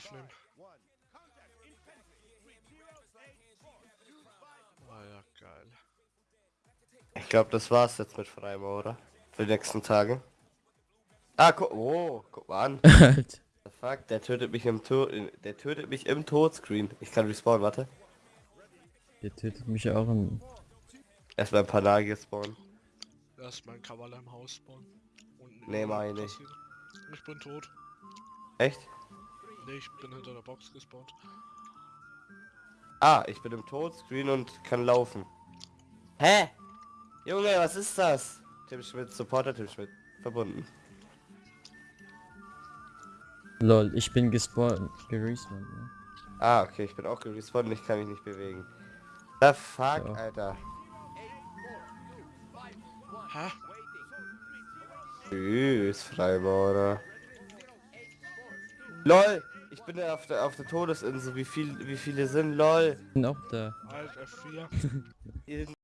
aufnehmen. Ah ja, geil. Ich glaube, das war's jetzt mit Freimaurer. Für die nächsten Tage. Ah, guck, oh, guck mal an. The fuck, der tötet mich im Tod, der tötet mich im Todscreen. Ich kann respawnen, warte. Der tötet mich auch im... Erstmal ein paar Nagel spawnen. Erst mein Kavaler im Haus spawnen. Nee, mach ich. Ich bin tot. Echt? Nee, ich bin hinter der Box gespawnt. Ah, ich bin im Todscreen und kann laufen. Hä? Junge, was ist das? Tim Schmidt, Supporter Tim Schmidt. Verbunden. Lol, ich bin gespawnt, gerespawnt. Ne? Ah, okay, ich bin auch gespawnt und ich kann mich nicht bewegen. The fuck, Ja. Alter. Hä? Tschüss, Freimaurer. LOL! Ich bin ja auf der, auf der Todesinsel. Wie viel, wie viele sind? LOL! Bin auch da. Alt F4. Irgend-